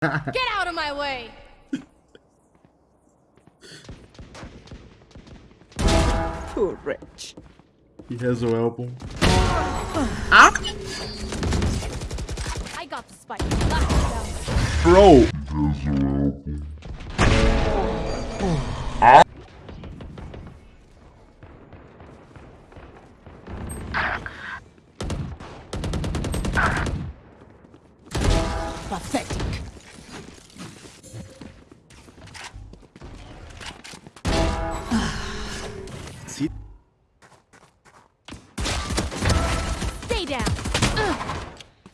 Get out of my way! Poor wretch. He has no album. Ah. I got the spike. Knock it down. Bro. Down.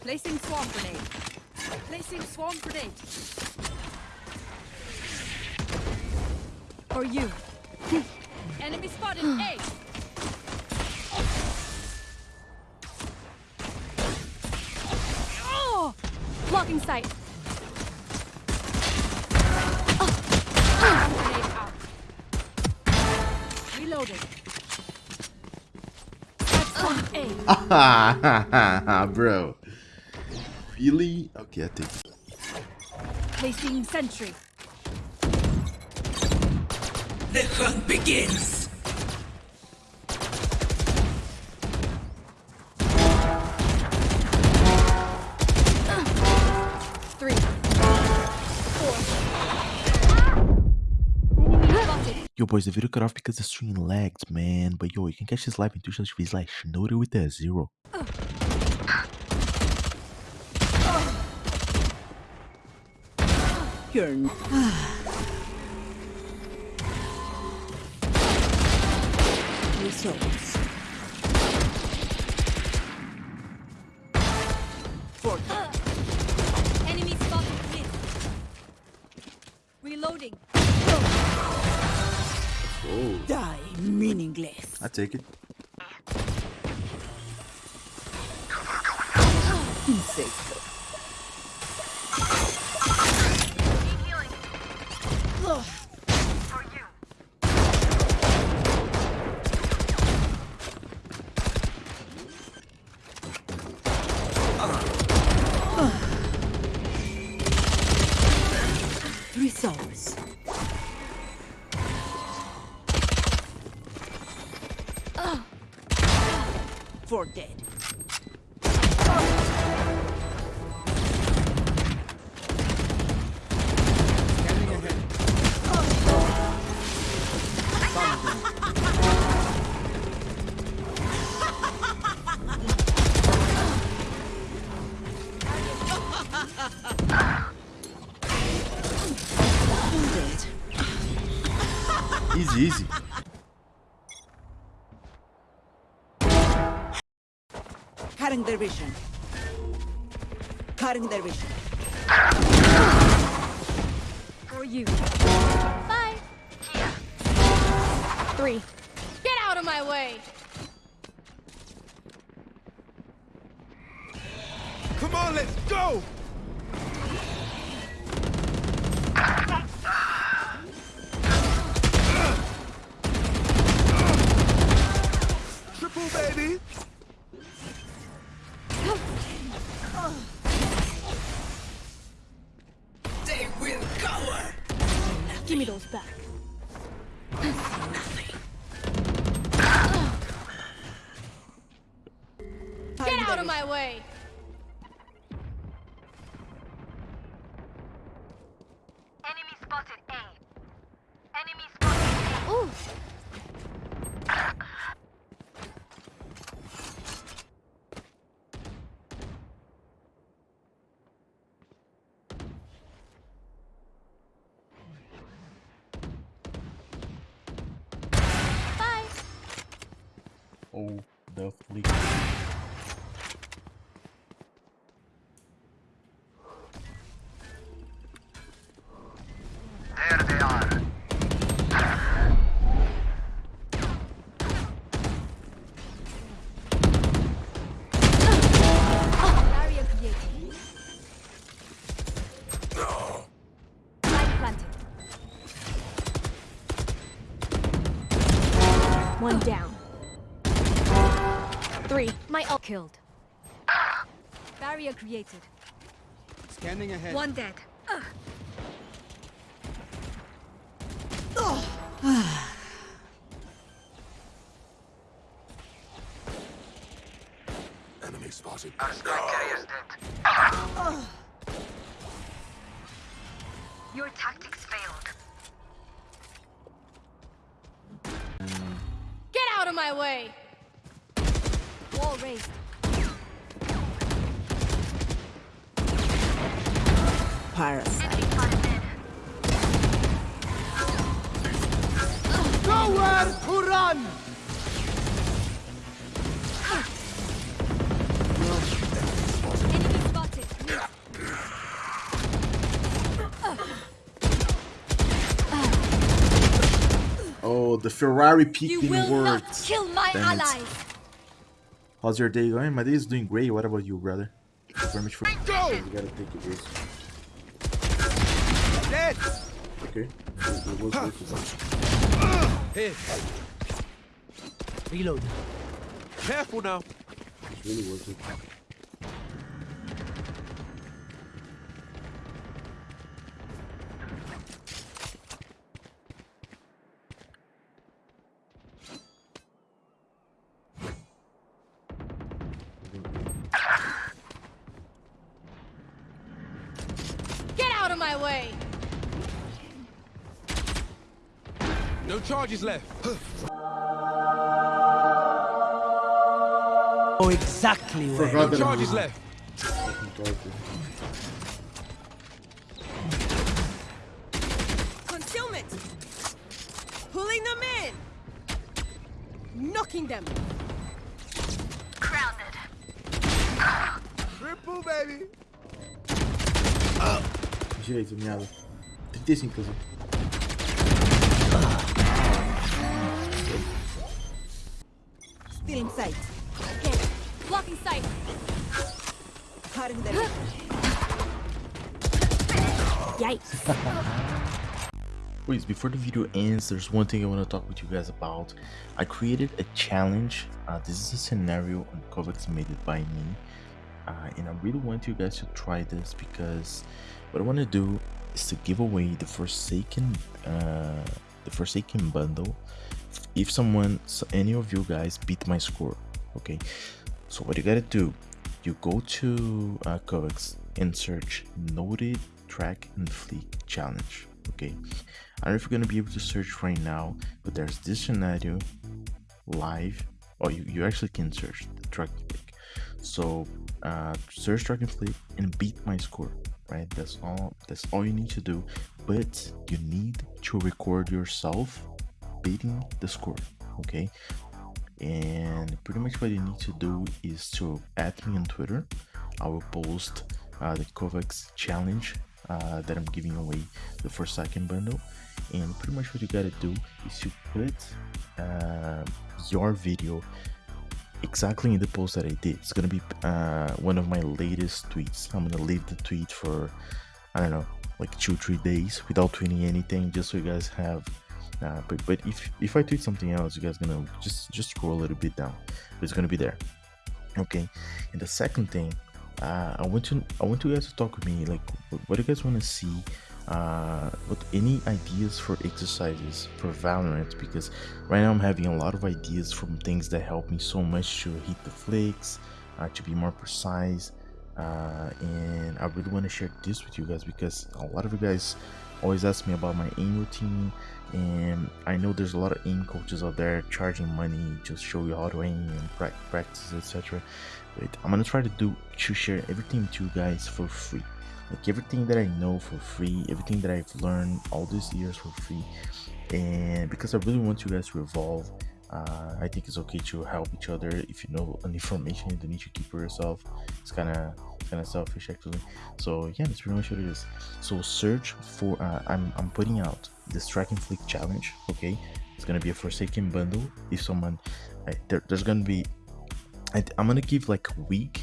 Placing swarm grenade. Placing swarm grenade. For you. Enemy spotted A. Oh! Blocking sight. Grenade out. Reloading. A. Bro. Really? Okay, I think. Placing sentry. The hunt begins. Yo, boys, the video cut off because the stream lagged, man. But yo, you can catch this live in Twitch TV like Schnoder with a zero. You're n- Results. For Enemy spotted. Reloading. Oh, die meaningless. I take it. For dead. Easy, easy. Cutting their vision. Cutting their vision. For you. Bye. Three. Get out of my way! Come on, let's go! Out of my way! Enemy spotted A. Enemy spotted Ooh. Bye. Oh, definitely. There Three. My ult killed. Barrier created. Scanning ahead. One dead. Enemy spotted. Our spike carrier's dead. Your tactics failed. Get out of my way! Wall raised. Parasite. Enemy spotted mid. Nowhere to run! Enemy spotted mid. Oh, the Ferrari You peeking will worked. not kill my Damn allies! How's your day going? My day is doing great. What about you, brother? Thank you very much for. Go! You gotta take it easy. Dead! Okay. It- it was worth it. Here. Reload. Careful now. It's really worth it. Of my way! No charges left. Oh, exactly where. Forgot charges left. fucking. Concealment! Pulling them in! Knocking them! Grounded. Triple, baby. Uh. Direito, miado. 35, inclusive. Still in sight. Okay. Blocking sight. Cutting their vision. Yikes. Please, before the video ends, there's one thing I want to talk with you guys about. I created a challenge. Uh, this is a scenario on KovaaK's made it by me. Uh, and I really want you guys to try this because what I want to do is to give away the Forsaken, uh, the Forsaken bundle. If someone, so any of you guys beat my score, okay? So what you gotta do, you go to uh, KovaaK's and search Noted Track and Fleek Challenge, okay? I don't know if you're gonna be able to search right now, but there's this scenario live. Oh, you, you actually can search the track flick. So uh, search track and beat my score. Right, that's all. That's all you need to do. But you need to record yourself beating the score. Okay, and pretty much what you need to do is to add me on Twitter. I will post uh, the KovaaK's challenge uh, that I'm giving away the Forsaken bundle, and pretty much what you gotta do is to put uh, your video exactly in the post that I did. It's gonna be uh, one of my latest tweets. I'm gonna leave the tweet for I don't know, like two three days without tweeting anything, just so you guys have. Uh, but but if if I tweet something else, you guys gonna just just scroll a little bit down. It's gonna be there. Okay. And the second thing, uh, I want to I want you guys to talk with me. Like, what do you guys want to see? Uh, what any ideas for exercises for Valorant? Because right now I'm having a lot of ideas from things that help me so much to hit the flicks, uh, to be more precise. Uh, and I really want to share this with you guys because a lot of you guys always ask me about my aim routine and i know there's a lot of aim coaches out there charging money to show you how to aim and practice etc but i'm gonna try to do to share everything to you guys for free like everything that i know for free everything that i've learned all these years for free. And because i really want you guys to evolve uh, i think it's okay to help each other. If you know an information you don't need to keep for yourself it's kind of kind of selfish actually. So yeah that's pretty much what it is. So search for uh, i'm i'm putting out this track and flick challenge okay? It's gonna be a forsaken bundle. If someone I, there, there's gonna be I, i'm gonna give like a week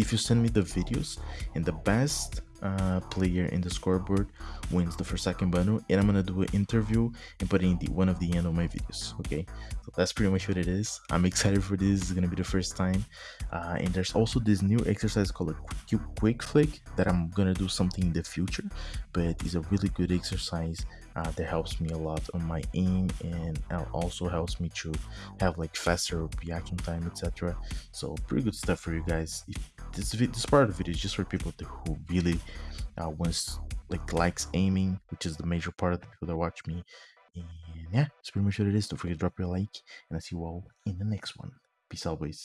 if you send me the videos and the best uh, player in the scoreboard wins the Forsaken bundle and i'm gonna do an interview and put it in the one of the end of my videos okay? So that's pretty much what it is. I'm excited for this. It's gonna be the first time. Uh, and there's also this new exercise called a quick, quick flick that i'm gonna do something in the future but it's a really good exercise uh, that helps me a lot on my aim and also helps me to have like faster reaction time etc so pretty good stuff for you guys. If this this part of the video is just for people who really uh, wants like likes aiming which is the major part of the people that watch me. And yeah that's pretty much what it is. Don't forget to drop your like and i'll see you all in the next one. Peace boys